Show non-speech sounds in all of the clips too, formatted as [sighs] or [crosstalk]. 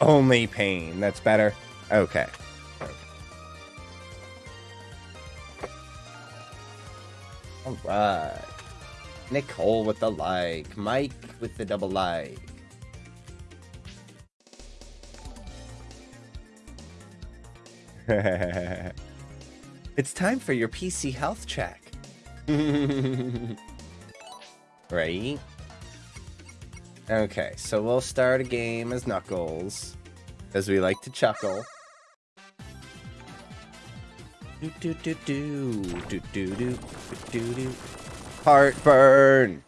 Only pain. That's better. Okay. All right. Nicole with the like. Mike with the double like. [laughs] it's time for your PC health check. [laughs] right? Okay, so we'll start a game as Knuckles, as we like to chuckle. Do do do do do do do do do. Heartburn.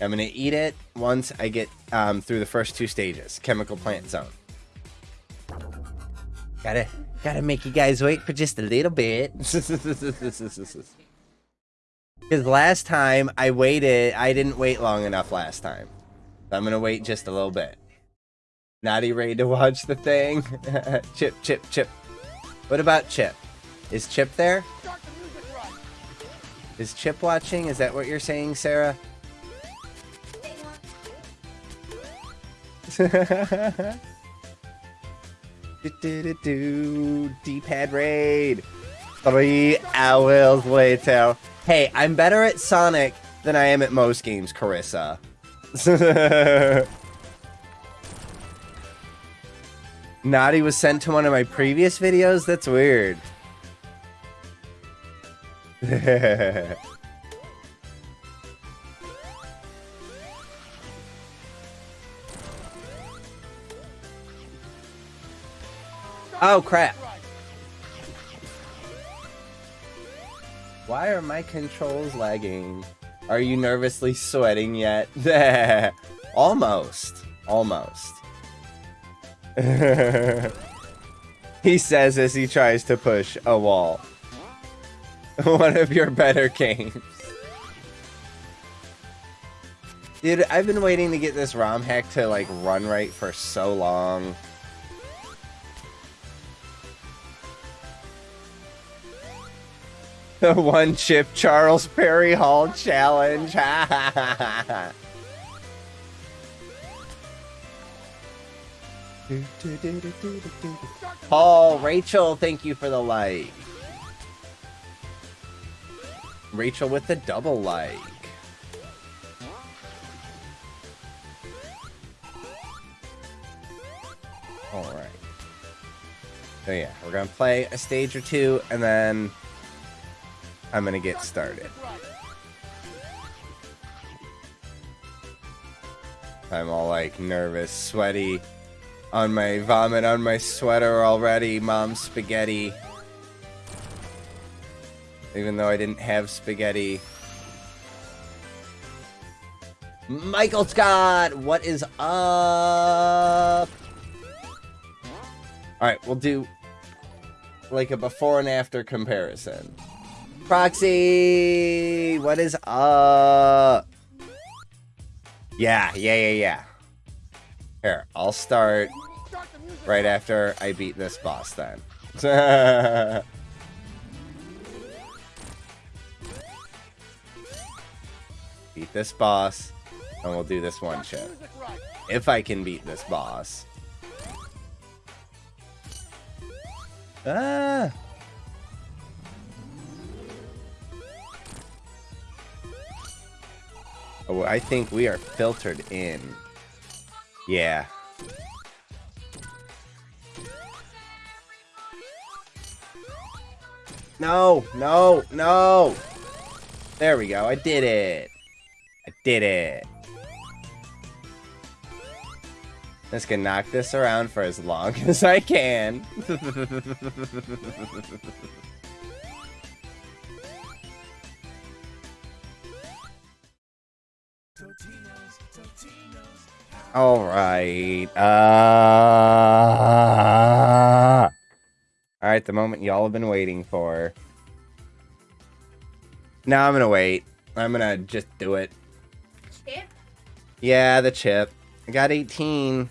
I'm gonna eat it once I get um, through the first two stages. Chemical plant zone. Gotta gotta make you guys wait for just a little bit. [laughs] Because last time I waited, I didn't wait long enough last time. I'm gonna wait just a little bit. Naughty ready to watch the thing? [laughs] chip, Chip, Chip. What about Chip? Is Chip there? Is Chip watching? Is that what you're saying, Sarah? [laughs] D-pad raid. Three hours later. Hey, I'm better at Sonic than I am at most games, Carissa. [laughs] Naughty was sent to one of my previous videos? That's weird. [laughs] oh, crap. Why are my controls lagging? Are you nervously sweating yet? [laughs] Almost. Almost. [laughs] he says as he tries to push a wall. [laughs] One of your better games. Dude, I've been waiting to get this ROM hack to like run right for so long. The one chip Charles Perry Hall challenge. [laughs] Paul, Rachel, thank you for the like. Rachel with the double like. Alright. So yeah, we're gonna play a stage or two, and then I'm gonna get started. I'm all like nervous, sweaty, on my vomit on my sweater already, mom spaghetti. Even though I didn't have spaghetti. Michael Scott, what is up? Alright, we'll do like a before and after comparison. Proxy, what is up? Yeah, yeah, yeah, yeah. Here, I'll start right after I beat this boss then. [laughs] beat this boss, and we'll do this one chip. If I can beat this boss. Ah! Oh, I think we are filtered in. Yeah. No, no, no. There we go. I did it. I did it. Just gonna knock this around for as long [laughs] as I can. [laughs] All right. Uh... All right, the moment y'all have been waiting for. Now I'm gonna wait. I'm gonna just do it. Chip? Yeah, the chip. I got 18.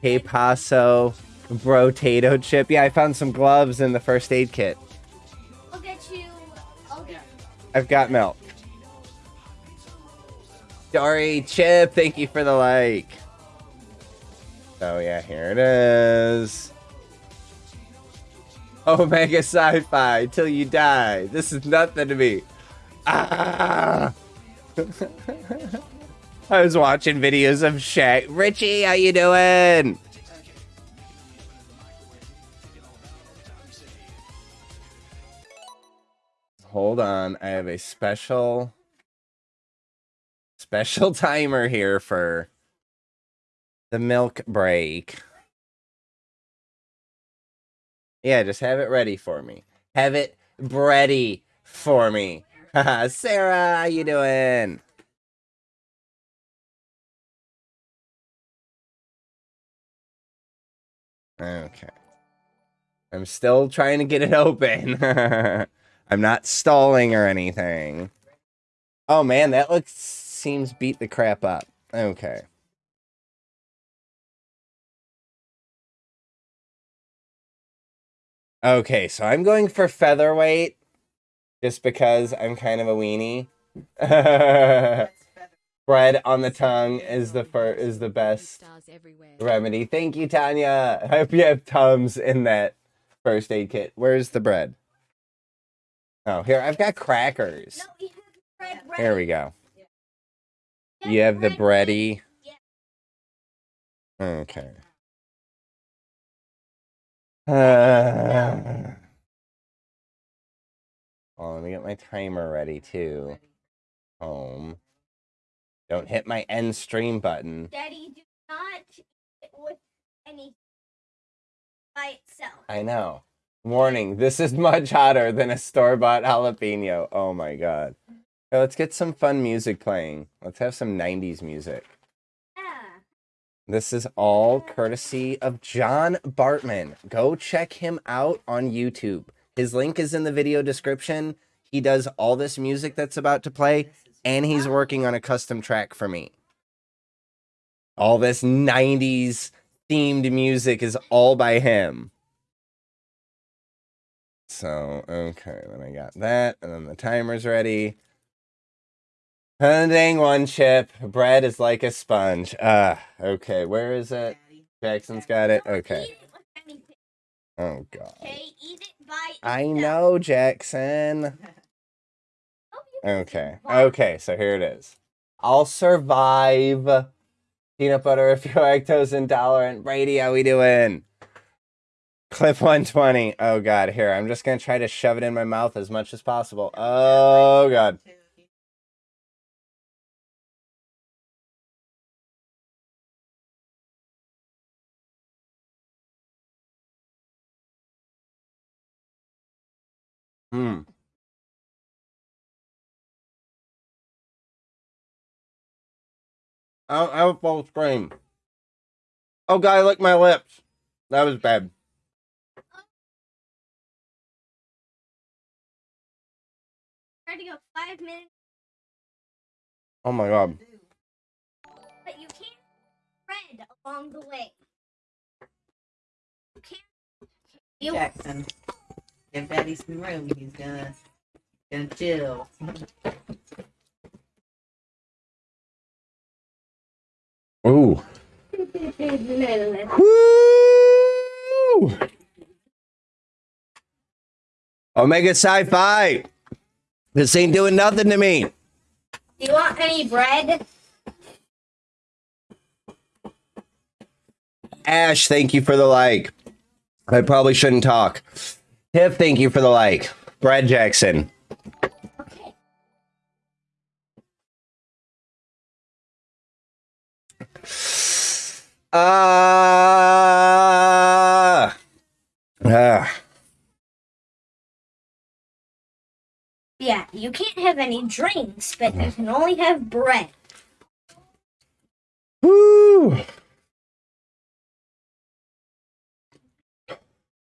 Hey Paso, Brotato chip. Yeah, I found some gloves in the first aid kit. I'll get you. I'll get I've got milk. Dory Chip, thank you for the like. Oh yeah, here it is. Omega Sci-Fi till you die. This is nothing to me. Ah! [laughs] I was watching videos of Shaq. Richie, how you doing? Hold on, I have a special special [laughs] timer here for the milk break. Yeah, just have it ready for me. Have it ready for me. [laughs] Sarah, how you doing? Okay. I'm still trying to get it [laughs] open. I'm not stalling or anything. Oh man, that looks seems beat the crap up. Okay. Okay, so I'm going for featherweight just because I'm kind of a weenie. [laughs] Bread on the tongue is the fir- is the best remedy. Thank you, Tanya. I hope you have Tums in that first aid kit. Where's the bread? Oh, here I've got crackers. No, we bread right. Here we go. You have the bread bready. Okay. Uh, oh, let me get my timer ready too. Home. Don't hit my end stream button. Daddy, do not with any by itself. I know. Warning, this is much hotter than a store-bought jalapeno. Oh my god. Let's get some fun music playing. Let's have some 90s music. Yeah. This is all courtesy of John Bartmann. Go check him out on YouTube. His link is in the video description. He does all this music that's about to play, and he's working on a custom track for me. All this 90s themed music is all by him. So, okay, then I got that, and then the timer's ready. Dang one chip. Bread is like a sponge. Ah, okay, where is it? Jackson's got it. Okay. Oh god. I know, Jackson. Okay. Okay, so here it is. I'll survive. Peanut butter [laughs] if you're lactose intolerant. Brady, how we doing? Clip 120. Oh god, here. I'm just gonna try to shove it in my mouth as much as possible. Oh god. Hmm. I I have a full scream. Oh god, I licked my lips. That was bad. Try to go five minutes, Oh my god. but you can't bread along the way. You can't. You Jackson. Give Daddy some room. He's gonna gonna chill. Ooh. you [laughs] Woo! Omega Sci-Fi. This ain't doing nothing to me. Do you want any bread? Ash, thank you for the like. I probably shouldn't talk. Tiff, thank you for the like. Brad Jackson. Okay. Ah. Ah. Yeah, you can't have any drinks, but you can only have bread. Woo.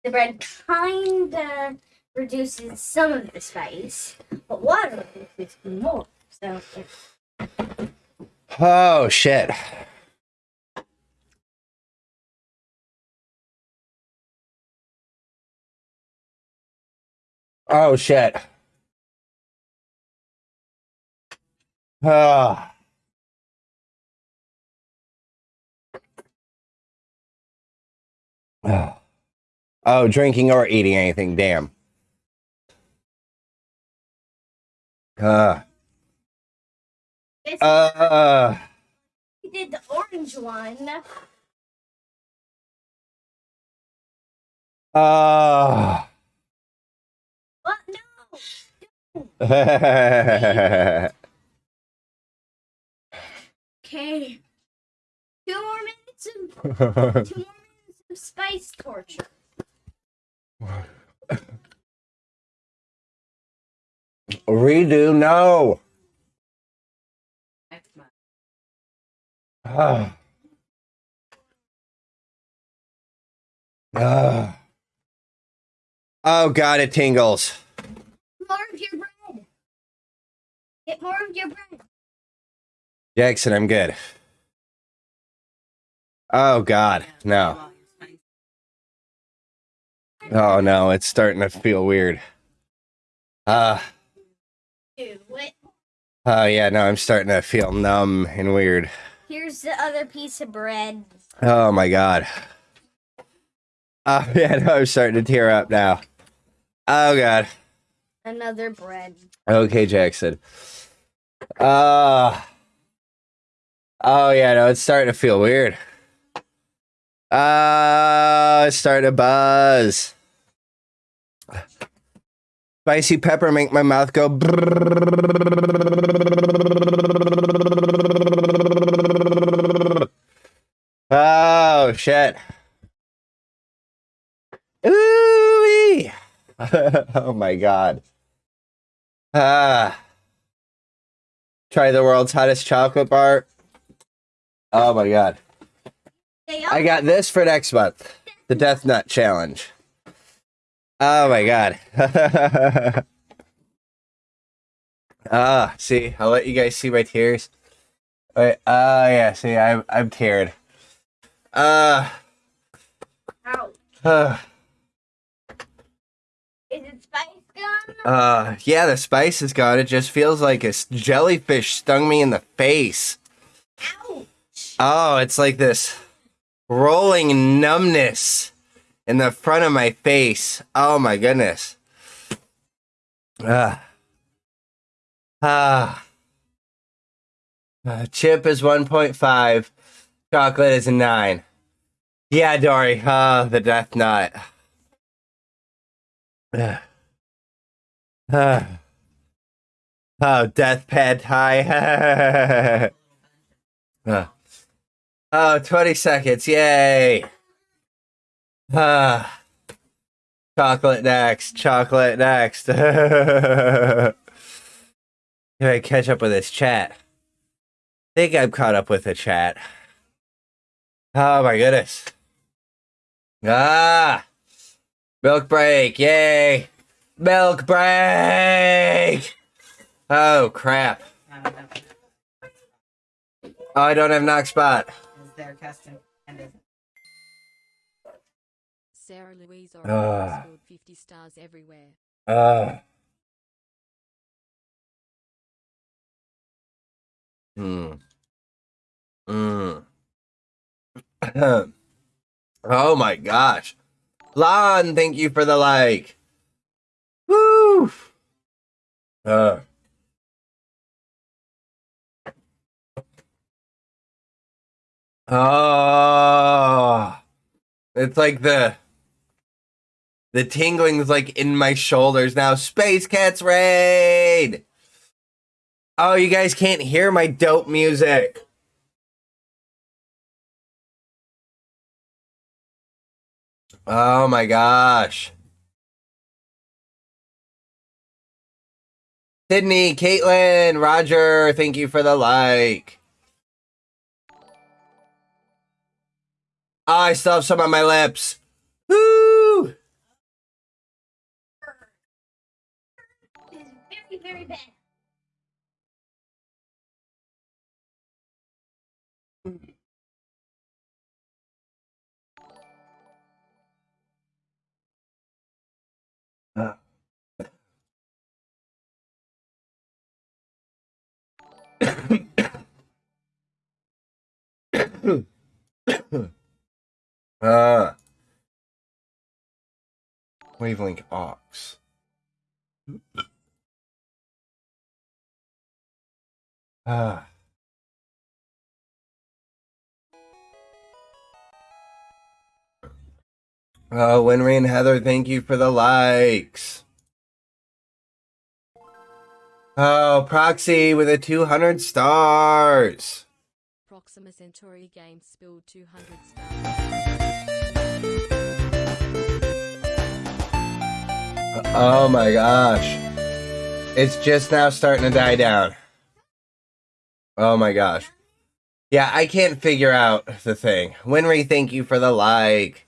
The bread kind of reduces some of the spice, but water reduces more. So. Oh shit. Oh shit. Ah. Oh drinking or eating anything. Damn. Uh, uh, we did the orange one. uh. What? No. [laughs] Okay. Two more minutes of two more minutes of spice torture. Redo, no. Ah. Ah. Oh god, it tingles. More of your bread. Get more of your bread. Jackson, I'm good. Oh god, no. While you're spicy. Oh no, it's starting to feel weird. Uh oh yeah, no, I'm starting to feel numb and weird. Here's the other piece of bread. Oh my god. Oh [laughs] yeah, no, I'm starting to tear up now. Oh god. Another bread. Okay, Jackson. Uh Oh yeah, no, it's starting to feel weird. Uh start a buzz. Spicy pepper make my mouth go Oh shit. Ooh. [laughs] oh my god. Ah. Try the world's hottest chocolate bar. Oh my god. I got this for next month. The Death Nut Challenge. Oh my god. [laughs] Ah, see, I'll let you guys see my tears. Wait, oh yeah, see, I'm I'm teared. Uh, Ouch. uh, Is it spice gum? uh, yeah, the spice is gone. It just feels like a jellyfish stung me in the face. Ouch. Oh, it's like this rolling numbness in the front of my face. Oh my goodness. Ah. Ah. Uh, chip is 1.5. Chocolate is a 9. Yeah, Dory. Ah, the death nut. Ah. Ah. Oh, death pad high. [laughs] Ah. Oh, 20 seconds. Yay. Ah. Chocolate next. Chocolate next. [laughs] Can I catch up with this chat? think I'm caught up with the chat. Oh my goodness. Ah. Milk break. Yay. Milk break. Oh crap. I. Oh, I don't have knock spot. Is there custom and is Sarah Louise Ah. Orange scored 50 stars everywhere. Uh. Hmm. Hmm. [clears throat] oh my gosh. Lon, thank you for the like. Woo. Uh. Oh. It's like the the tingling's like in my shoulders now. Space Cats Raid! Oh, you guys can't hear my dope music. Oh my gosh. Sydney, Caitlin, Roger, thank you for the like. I still have some on my lips. Woo! Very bad. Uh, [coughs] [coughs] [coughs] Wavelink aux. Ah. Oh, Winry and Heather, thank you for the likes. Oh, Proxy with a 200 stars. Proxima Centauri game spilled 200 stars. Oh my gosh. It's just now starting to die down. Oh my gosh. Yeah, I can't figure out the thing. Winry, thank you for the like.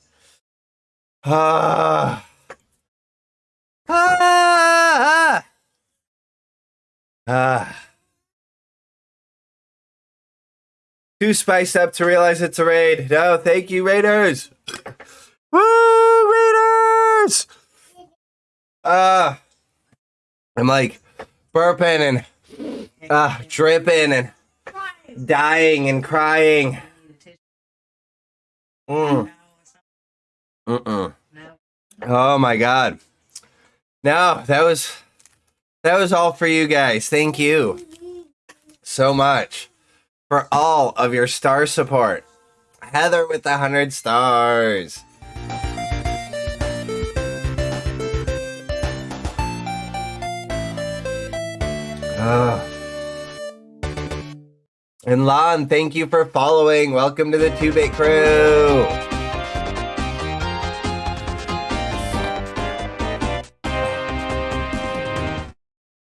Ah. Ah. Ah. Too spiced up to realize it's a raid. No, thank you, Raiders. Woo, Raiders! Ah. I'm like burping and ah dripping and dying and crying. Mm. Mm-mm. Oh my god. No, that was that was all for you guys. Thank you so much for all of your star support. Heather with the hundred stars. Ah. And Lon, thank you for following. Welcome to the 2-Bit crew.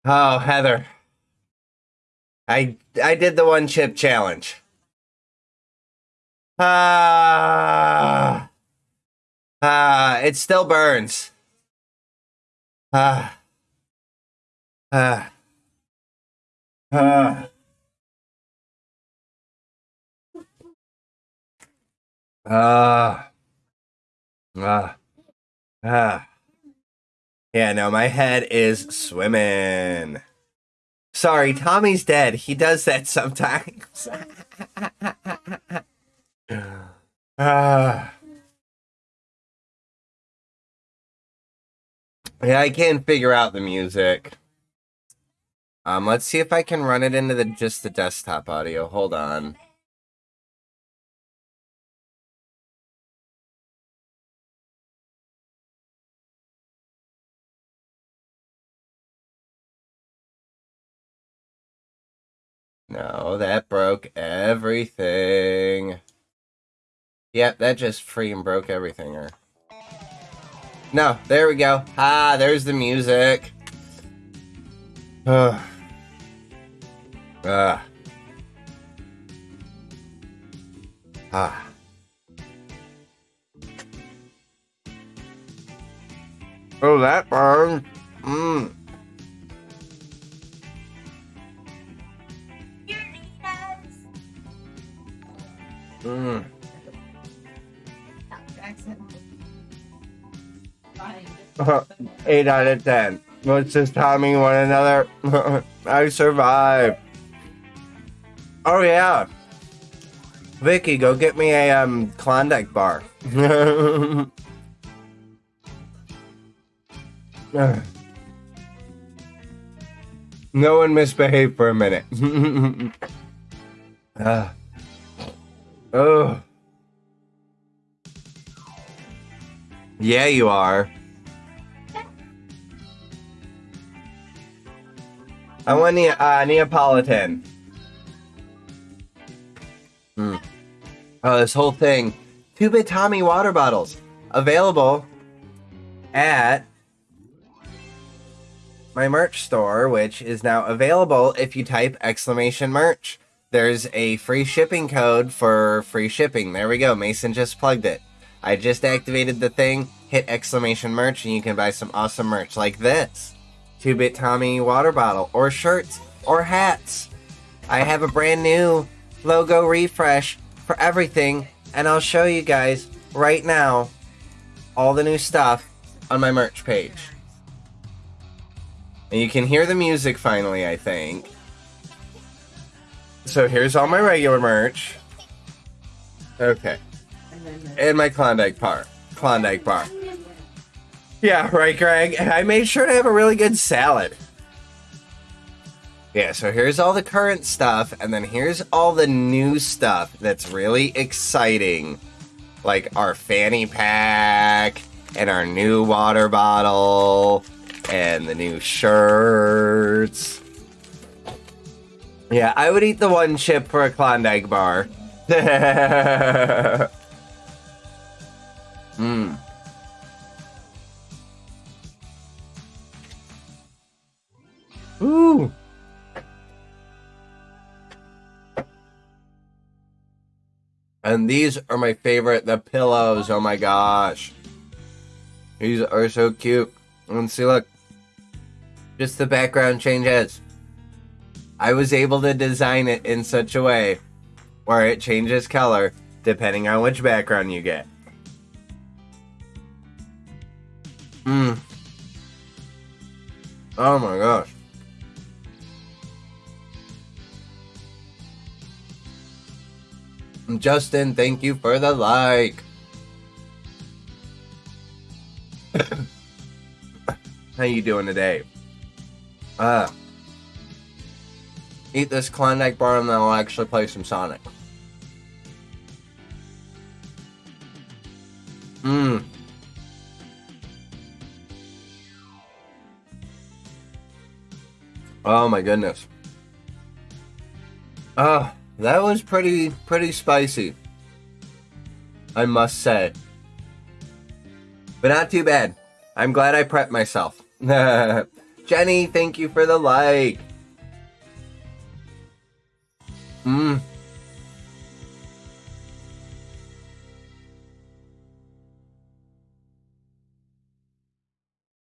Oh, Heather. I I did the one chip challenge. Ah. Ah, it still burns. Ah. Ah. Ah. Ah. Ah. Ah. Yeah, no, my head is swimming. Sorry, Tommy's dead. He does that sometimes. [laughs] Ah. yeah, I can't figure out the music. Um, let's see if I can run it into the just the desktop audio. Hold on. No, that broke everything. Yep, that just freaking broke everything. Or no, there we go. Ah, there's the music. [sighs] Ugh. Ah. Ah. Oh, that burned. Mmm. Mmm. [laughs] Eight out of ten. Let's just timing one another. [laughs] I survived. Oh yeah. Vicky, go get me a um Klondike bar. [laughs] no one misbehaved for a minute. [laughs] Ah. oh. Yeah, you are. I want ne- uh, Neapolitan. Oh, this whole thing. Two bit Tommy water bottles available at my merch store, which is now available if you type exclamation merch. There's a free shipping code for free shipping. There we go. Mason just plugged it. I just activated the thing, hit exclamation merch, and you can buy some awesome merch like this. 2-Bit Tommy water bottle, or shirts, or hats. I have a brand new logo refresh for everything, and I'll show you guys right now all the new stuff on my merch page. And you can hear the music finally, I think. So here's all my regular merch. Okay. And my Klondike bar. Klondike bar. Yeah, right, Greg. And I made sure to have a really good salad. Yeah, so here's all the current stuff, and then here's all the new stuff that's really exciting. Like our fanny pack, and our new water bottle, and the new shirts. Yeah, I would eat the one chip for a Klondike bar. Mmm. [laughs] Ooh. And these are my favorite, the pillows. Oh my gosh. These are so cute. And see, look. Just the background changes. I was able to design it in such a way where it changes color depending on which background you get. Mmm. Oh my gosh. Justin, thank you for the like. [laughs] How you doing today? Uh, eat this Klondike bar and then I'll actually play some Sonic. Mmm. Oh my goodness. Ah, that was pretty pretty spicy. I must say. But not too bad. I'm glad I prepped myself. [laughs] Jenny, thank you for the like. Mmm.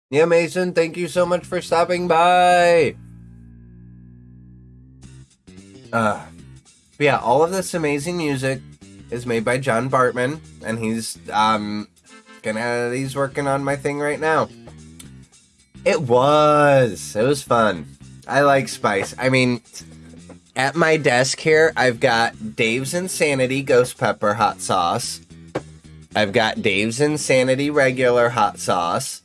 Yeah, Mason, thank you so much for stopping by. Uh, but yeah, all of this amazing music is made by John Bartmann, and he's um gonna he's working on my thing right now. It was. It was fun. I like spice. I mean, at my desk here, I've got Dave's Insanity Ghost Pepper hot sauce. I've got Dave's Insanity regular hot sauce.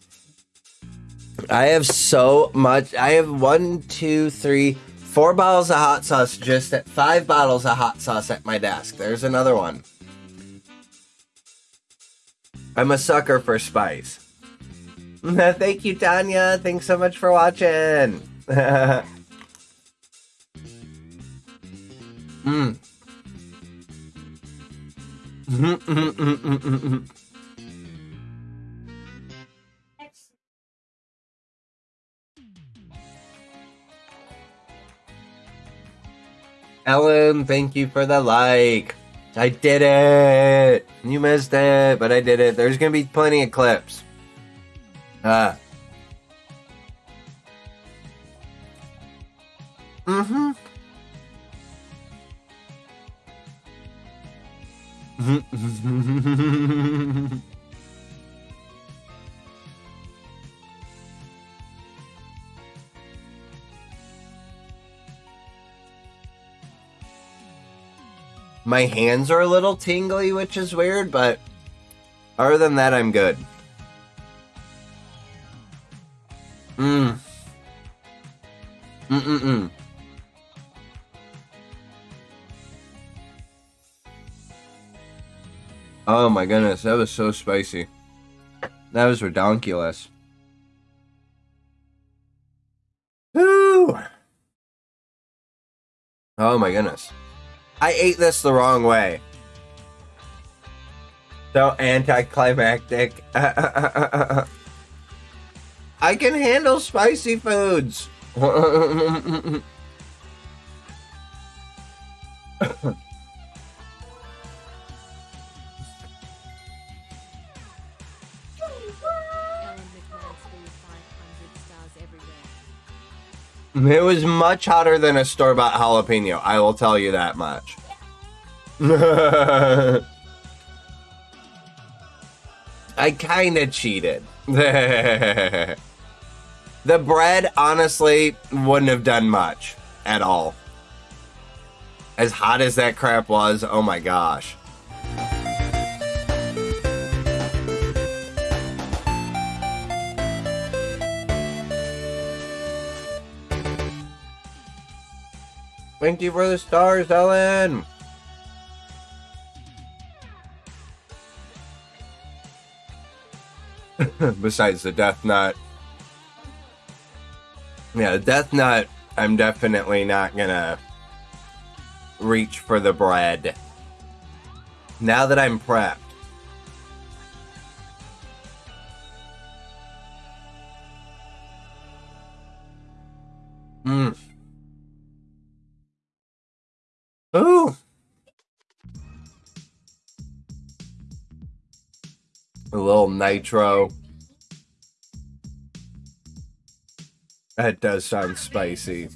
I have so much. I have one, two, three, four bottles of hot sauce just at five bottles of hot sauce at my desk. There's another one. I'm a sucker for spice. [laughs] Thank you, Tanya. Thanks so much for watching. [laughs] mm. [laughs] Ellen, thank you for the like. I did it. You missed it, but I did it. There's gonna be plenty of clips. Ah. My hands are a little tingly, which is weird, but other than that, I'm good. Mm. Mm-mm-mm. Oh my goodness, that was so spicy. That was redonkulous. Woo! Oh my goodness. I ate this the wrong way. So anticlimactic. [laughs] I can handle spicy foods. [laughs] It was much hotter than a store bought jalapeno. I will tell you that much. [laughs] I kind of cheated. [laughs] the bread, honestly, wouldn't have done much at all. As hot as that crap was, oh my gosh. Thank you for the stars, Ellen. [laughs] Besides the death knot. Yeah, the death knot, I'm definitely not gonna reach for the bread. Now that I'm prepped. Nitro. That does sound spicy.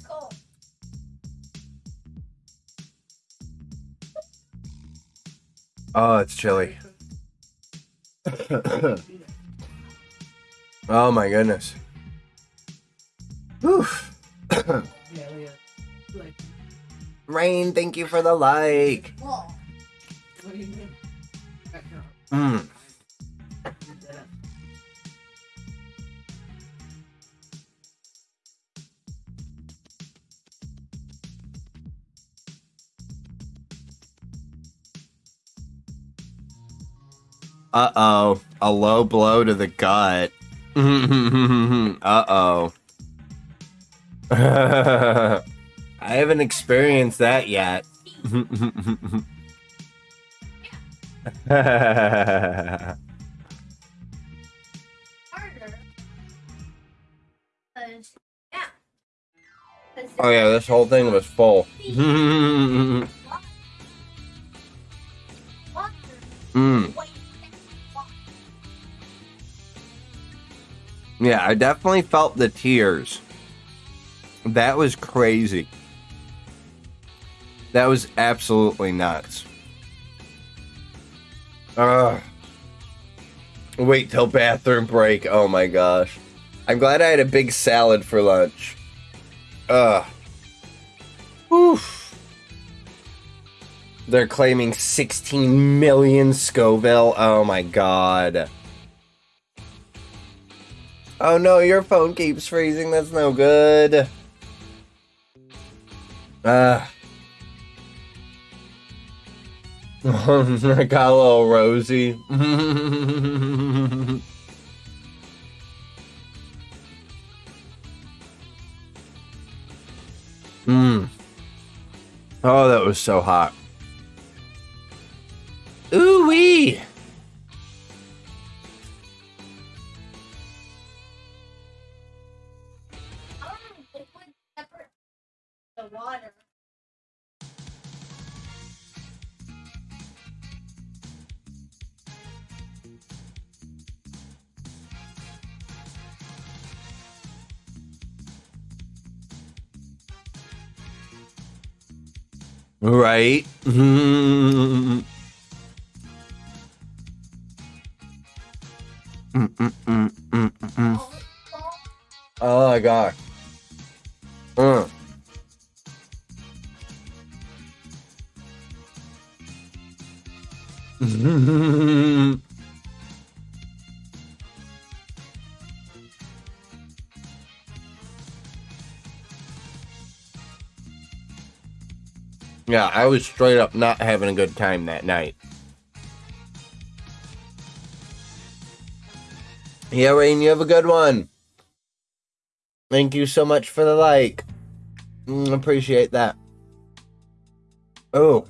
Oh, it's chilly. [coughs] oh my goodness. Rain, thank you for the like. Mm. Uh oh. A low blow to the gut. [laughs] uh oh. [laughs] I haven't experienced that yet. harder. 'Cause, [laughs] yeah. 'Cause oh yeah, this whole thing was full. mm. Yeah, I definitely felt the tears. That was crazy. That was absolutely nuts. Ugh. Wait till bathroom break. Oh my gosh. I'm glad I had a big salad for lunch. Ugh. Oof. They're claiming 16 million Scoville. Oh my god. Oh no, your phone keeps freezing. That's no good. Ah. I [laughs] got a little rosy. Mmm. [laughs] Oh, that was so hot. Ooh wee. Right. Mm, mm, mm, mm, mm, mm. Oh my god. Yeah, I was straight up not having a good time that night. Yeah, Rain, you have a good one. Thank you so much for the like. Mm, appreciate that. Oh.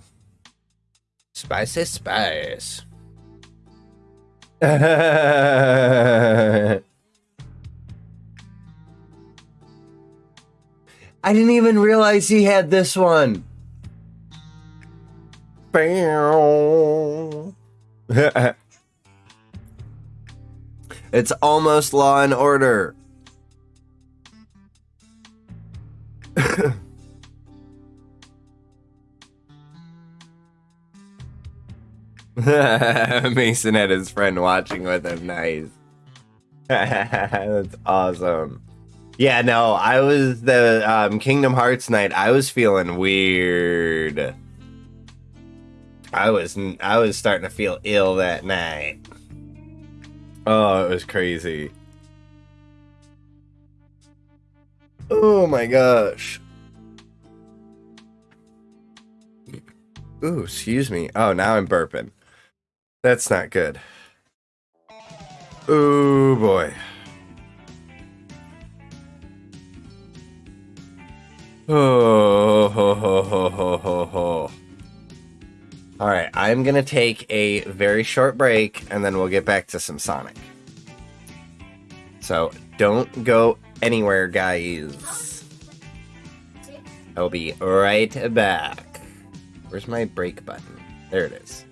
Spicy spice. [laughs] I didn't even realize he had this one. It's almost law and order. [laughs] Mason had his friend watching with him. Nice. [laughs] That's awesome. Yeah, no, I was the um, Kingdom Hearts night. I was feeling weird. I was I was starting to feel ill that night. Oh, it was crazy. Oh my gosh. Ooh, excuse me. Oh, now I'm burping. That's not good. Ooh, boy. Oh, ho, ho, ho, ho, ho, ho. All right, I'm going to take a very short break and then we'll get back to some Sonic. So don't go anywhere, guys. I'll be right back. Where's my break button? There it is.